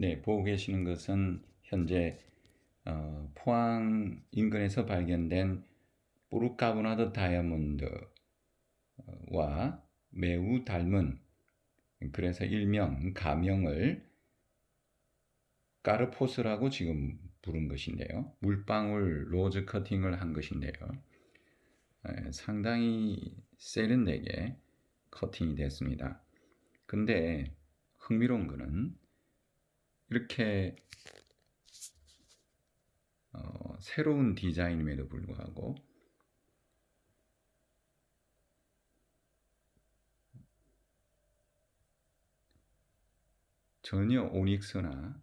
네, 보고 계시는 것은 현재 어, 포항 인근에서 발견된 보르카보나드 다이아몬드와 매우 닮은 그래서 일명 가명을 까르포스라고 지금 부른 것인데요. 물방울 로즈 커팅을 한 것인데요. 에, 상당히 세련되게 커팅이 됐습니다. 근데 흥미로운 것은 이렇게 어, 새로운 디자인임에도 불구하고 전혀 오닉스나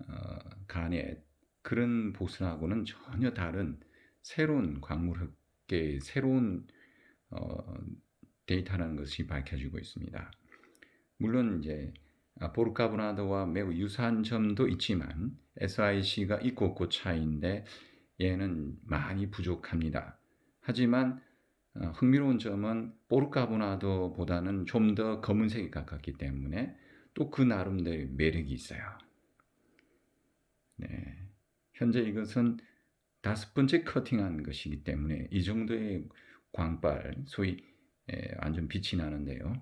어, 가넷 그런 보스하고는 전혀 다른 새로운 광물 흑계의 새로운 어, 데이터라는 것이 밝혀지고 있습니다. 물론 이제 보르카보나드와 매우 유사한 점도 있지만 SIC가 있고 없고 차이인데 얘는 많이 부족합니다. 하지만 어, 흥미로운 점은 보르카보나드보다는 좀 더 검은색이 가깝기 때문에 또 그 나름대로 매력이 있어요. 네. 현재 이것은 다섯 번째 커팅한 것이기 때문에 이 정도의 광발, 소위 완전 빛이 나는데요.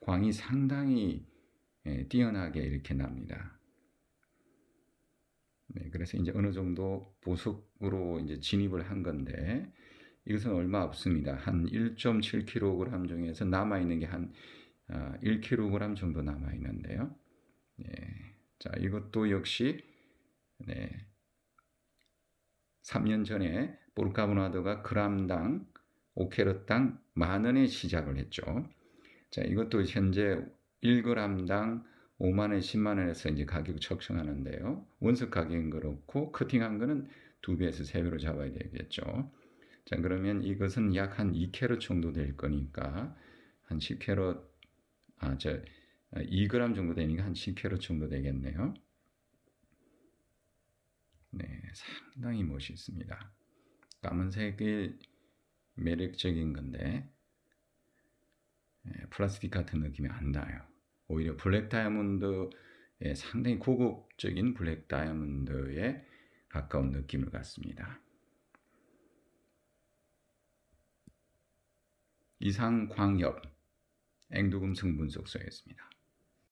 광이 상당히 뛰어나게 이렇게 납니다. 네, 그래서 이제 어느 정도 보석으로 이제 진입을 한 건데 이것은 얼마 없습니다. 한 1.7kg 중에서 남아 있는 게 한 1kg 아, 정도 남아 있는데요. 네, 자 이것도 역시 네, 3년 전에 볼카보나드가 그람당 5캐럿당 만 원에 시작을 했죠. 자, 이것도 현재 1g당 5만원, 10만원에서 이제 가격 측정하는데요. 원석 가격은 그렇고, 커팅한 거는 두 배에서 세 배로 잡아야 되겠죠. 자, 그러면 이것은 약 한 2캐럿 정도 될 거니까, 한 10캐럿, 아, 저, 2g 정도 되니까 한 10캐럿 정도 되겠네요. 네, 상당히 멋있습니다. 까만색이 매력적인 건데, 예, 플라스틱 같은 느낌이 안 나요. 오히려 블랙 다이아몬드의 상당히 고급적인 블랙 다이아몬드에 가까운 느낌을 갖습니다. 이상 광엽 앵두금 성 분석소였습니다.